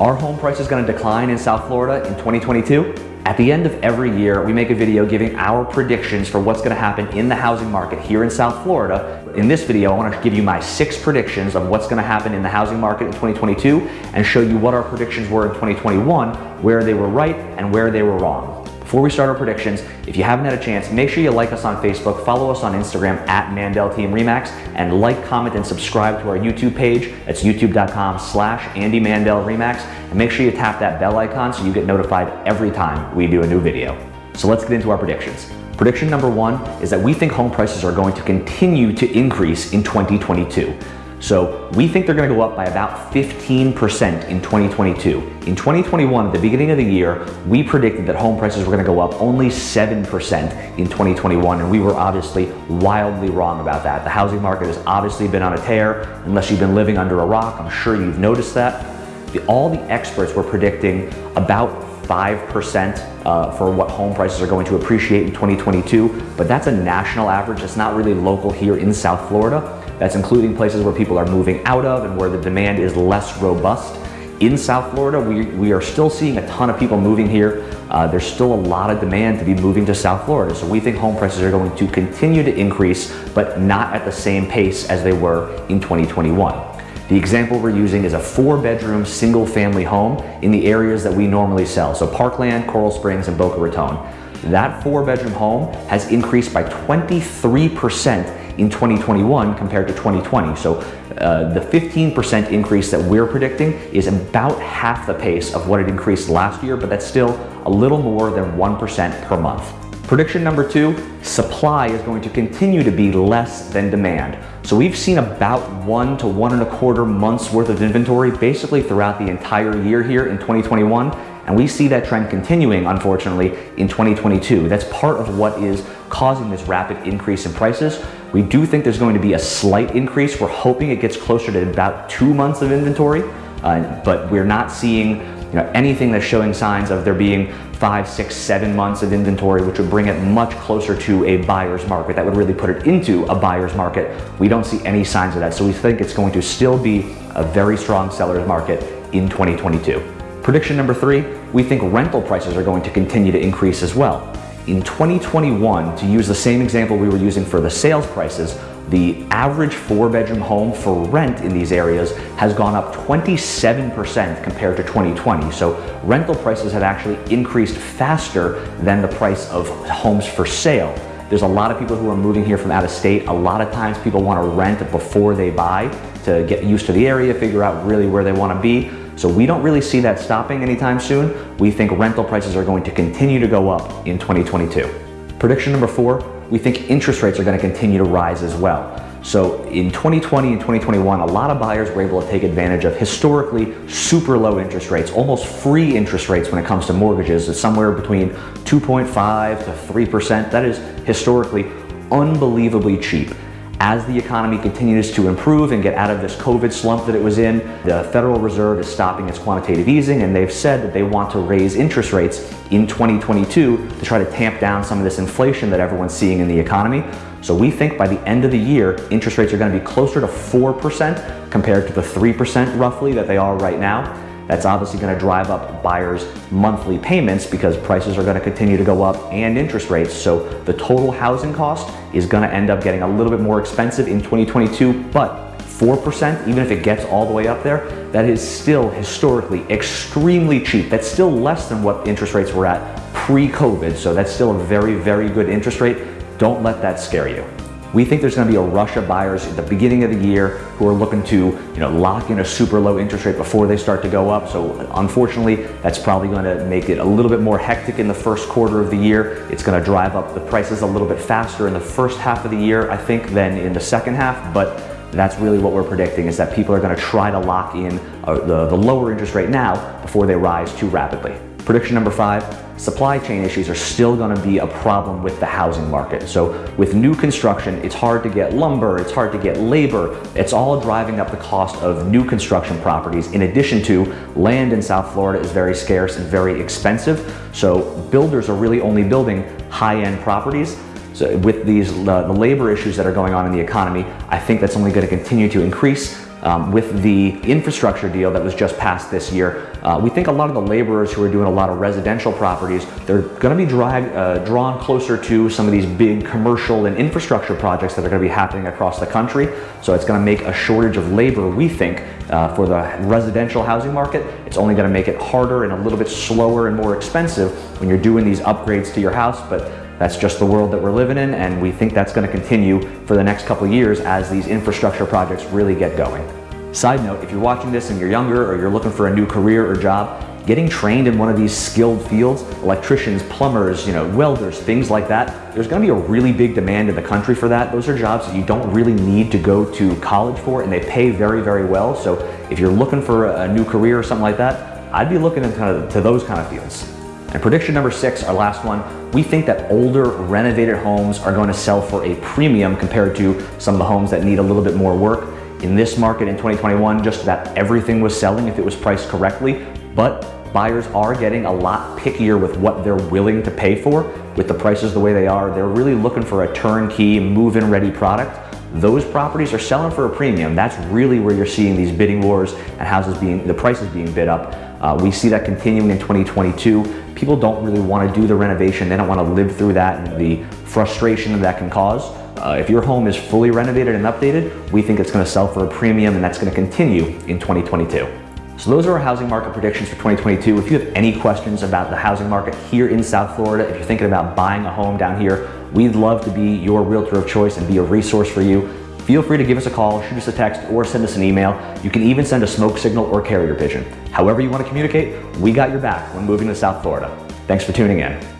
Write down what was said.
Are home prices going to decline in South Florida in 2022? At the end of every year, we make a video giving our predictions for what's going to happen in the housing market here in South Florida. In this video, I want to give you my six predictions of what's going to happen in the housing market in 2022 and show you what our predictions were in 2021, where they were right and where they were wrong. Before we start our predictions, if you haven't had a chance, make sure you like us on Facebook, follow us on Instagram at Mandel Team Remax, and like, comment, and subscribe to our YouTube page. That's youtube.com slash Andy Mandel Remax. And make sure you tap that bell icon so you get notified every time we do a new video. So let's get into our predictions. Prediction number one is that we think home prices are going to continue to increase in 2022. So we think they're gonna go up by about 15% in 2022. In 2021, at the beginning of the year, we predicted that home prices were gonna go up only 7% in 2021, and we were obviously wildly wrong about that. The housing market has obviously been on a tear. Unless you've been living under a rock, I'm sure you've noticed that. The, all the experts were predicting about 5% uh, for what home prices are going to appreciate in 2022, but that's a national average. It's not really local here in South Florida. That's including places where people are moving out of and where the demand is less robust. In South Florida, we, we are still seeing a ton of people moving here. Uh, there's still a lot of demand to be moving to South Florida. So we think home prices are going to continue to increase, but not at the same pace as they were in 2021. The example we're using is a four bedroom single family home in the areas that we normally sell. So Parkland, Coral Springs, and Boca Raton. That four bedroom home has increased by 23% in 2021 compared to 2020. So uh, the 15% increase that we're predicting is about half the pace of what it increased last year, but that's still a little more than 1% per month. Prediction number two, supply is going to continue to be less than demand. So we've seen about one to one and a quarter months worth of inventory basically throughout the entire year here in 2021. And we see that trend continuing, unfortunately, in 2022. That's part of what is causing this rapid increase in prices. We do think there's going to be a slight increase. We're hoping it gets closer to about two months of inventory, uh, but we're not seeing you know, anything that's showing signs of there being five, six, seven months of inventory, which would bring it much closer to a buyer's market. That would really put it into a buyer's market. We don't see any signs of that. So we think it's going to still be a very strong seller's market in 2022. Prediction number three, we think rental prices are going to continue to increase as well. In 2021, to use the same example we were using for the sales prices, the average four bedroom home for rent in these areas has gone up 27% compared to 2020. So rental prices have actually increased faster than the price of homes for sale. There's a lot of people who are moving here from out of state. A lot of times people want to rent before they buy to get used to the area, figure out really where they want to be. So we don't really see that stopping anytime soon. We think rental prices are going to continue to go up in 2022. Prediction number four, we think interest rates are going to continue to rise as well. So in 2020 and 2021, a lot of buyers were able to take advantage of historically super low interest rates, almost free interest rates when it comes to mortgages. It's somewhere between 2.5 to 3%. That is historically unbelievably cheap. As the economy continues to improve and get out of this COVID slump that it was in, the Federal Reserve is stopping its quantitative easing and they've said that they want to raise interest rates in 2022 to try to tamp down some of this inflation that everyone's seeing in the economy. So we think by the end of the year, interest rates are going to be closer to 4% compared to the 3% roughly that they are right now. That's obviously going to drive up buyers' monthly payments because prices are going to continue to go up and interest rates. So the total housing cost is going to end up getting a little bit more expensive in 2022, but 4%, even if it gets all the way up there, that is still historically extremely cheap. That's still less than what interest rates were at pre-COVID. So that's still a very, very good interest rate. Don't let that scare you. We think there's going to be a rush of buyers at the beginning of the year who are looking to you know, lock in a super low interest rate before they start to go up. So unfortunately, that's probably going to make it a little bit more hectic in the first quarter of the year. It's going to drive up the prices a little bit faster in the first half of the year, I think, than in the second half. But that's really what we're predicting is that people are going to try to lock in uh, the, the lower interest rate now before they rise too rapidly. Prediction number five, supply chain issues are still gonna be a problem with the housing market. So with new construction, it's hard to get lumber, it's hard to get labor. It's all driving up the cost of new construction properties. In addition to land in South Florida is very scarce and very expensive. So builders are really only building high-end properties so with these uh, the labor issues that are going on in the economy, I think that's only going to continue to increase. Um, with the infrastructure deal that was just passed this year, uh, we think a lot of the laborers who are doing a lot of residential properties, they're going to be drag, uh, drawn closer to some of these big commercial and infrastructure projects that are going to be happening across the country. So it's going to make a shortage of labor, we think, uh, for the residential housing market. It's only going to make it harder and a little bit slower and more expensive when you're doing these upgrades to your house. But that's just the world that we're living in, and we think that's going to continue for the next couple years as these infrastructure projects really get going. Side note, if you're watching this and you're younger or you're looking for a new career or job, getting trained in one of these skilled fields, electricians, plumbers, you know, welders, things like that, there's gonna be a really big demand in the country for that. Those are jobs that you don't really need to go to college for and they pay very, very well. So if you're looking for a new career or something like that, I'd be looking into those kind of fields. And prediction number six, our last one, we think that older renovated homes are going to sell for a premium compared to some of the homes that need a little bit more work. In this market in 2021, just about everything was selling if it was priced correctly, but buyers are getting a lot pickier with what they're willing to pay for. With the prices the way they are, they're really looking for a turnkey, move-in ready product. Those properties are selling for a premium. That's really where you're seeing these bidding wars and houses being, the prices being bid up. Uh, we see that continuing in 2022. People don't really want to do the renovation. They don't want to live through that and the frustration that can cause. Uh, if your home is fully renovated and updated, we think it's going to sell for a premium and that's going to continue in 2022. So those are our housing market predictions for 2022. If you have any questions about the housing market here in South Florida, if you're thinking about buying a home down here, we'd love to be your realtor of choice and be a resource for you. Feel free to give us a call, shoot us a text, or send us an email. You can even send a smoke signal or carrier pigeon. However you want to communicate, we got your back when moving to South Florida. Thanks for tuning in.